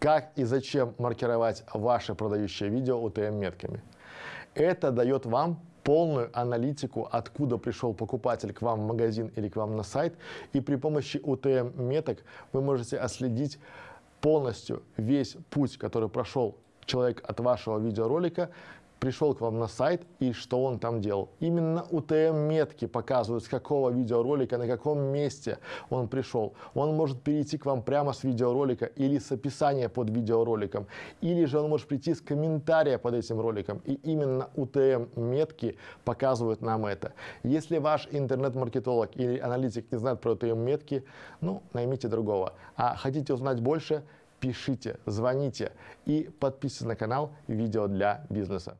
Как и зачем маркировать ваше продающее видео UTM-метками? Это дает вам полную аналитику, откуда пришел покупатель к вам в магазин или к вам на сайт. И при помощи UTM-меток вы можете отследить полностью весь путь, который прошел человек от вашего видеоролика пришел к вам на сайт и что он там делал. Именно UTM-метки показывают, с какого видеоролика, на каком месте он пришел. Он может перейти к вам прямо с видеоролика или с описания под видеороликом, или же он может прийти с комментария под этим роликом. И именно UTM-метки показывают нам это. Если ваш интернет-маркетолог или аналитик не знает про UTM-метки, ну, наймите другого. А хотите узнать больше, пишите, звоните и подписывайтесь на канал «Видео для бизнеса».